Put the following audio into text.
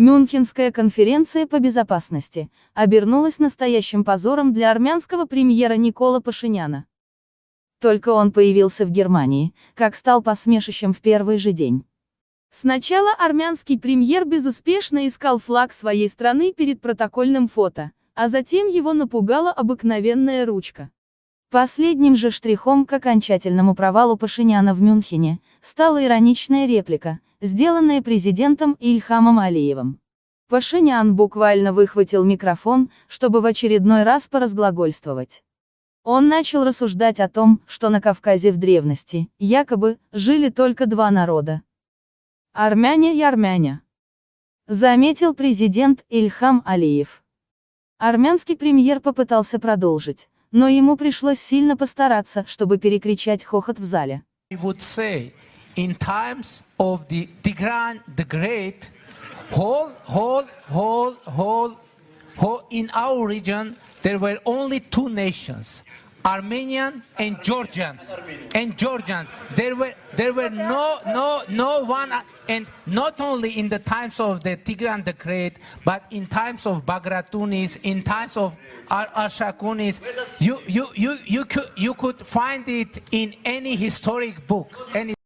Мюнхенская конференция по безопасности обернулась настоящим позором для армянского премьера Никола Пашиняна. Только он появился в Германии, как стал посмешищем в первый же день. Сначала армянский премьер безуспешно искал флаг своей страны перед протокольным фото, а затем его напугала обыкновенная ручка. Последним же штрихом к окончательному провалу Пашиняна в Мюнхене стала ироничная реплика, сделанная президентом Ильхамом Алиевым. Пашинян буквально выхватил микрофон, чтобы в очередной раз поразглагольствовать. Он начал рассуждать о том, что на Кавказе в древности, якобы, жили только два народа. Армяне и армяне. Заметил президент Ильхам Алиев. Армянский премьер попытался продолжить, но ему пришлось сильно постараться, чтобы перекричать хохот в зале. In times of the Tigran the Great, whole, whole, whole, whole, whole, in our region, there were only two nations. Armenian and Georgians and Georgians. There were there were no no no one and not only in the times of the Tigran the Great, but in times of Bagratunis, in times of Arshakunis, you you you you could you could find it in any historic book. Any